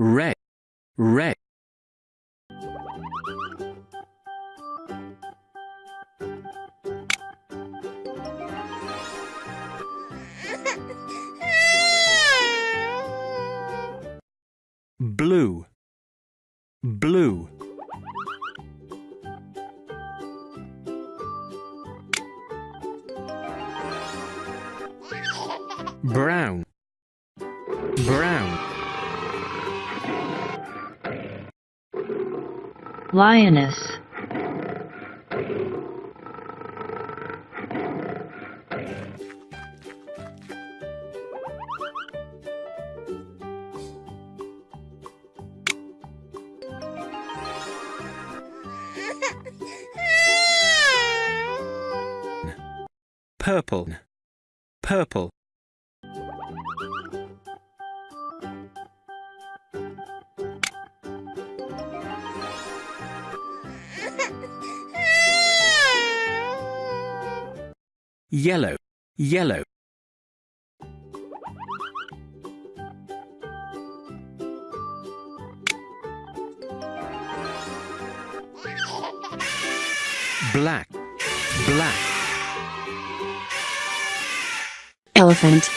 Red, red. Blue, brown, brown. lioness, purple, purple. Yellow, yellow. black, black. elephant,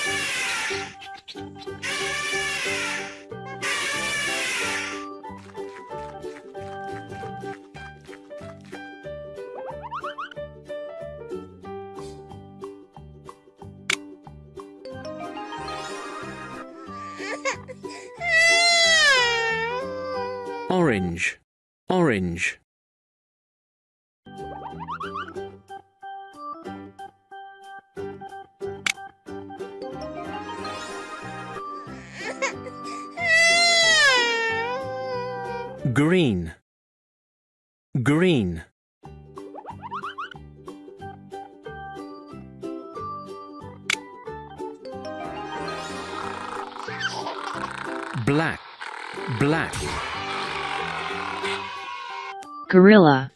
orange, orange. green, green. black, black. Gorilla,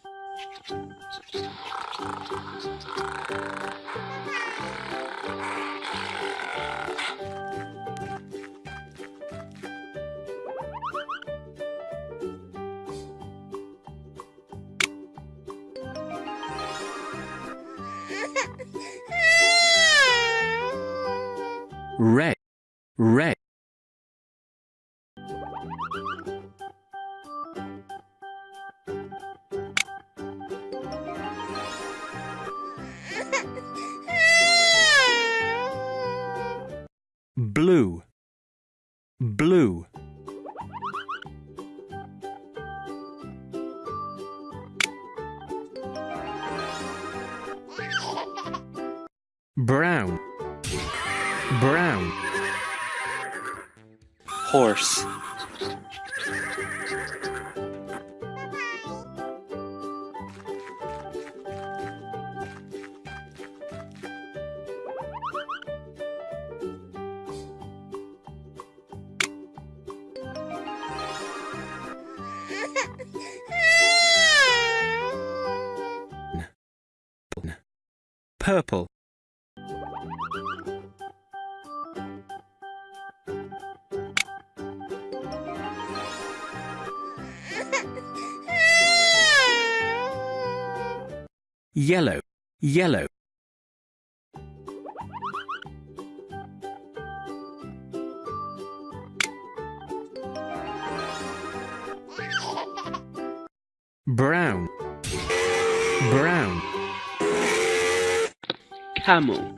red, red. Blue, blue. brown, brown. horse, purple, yellow, yellow. brown, brown. Camel,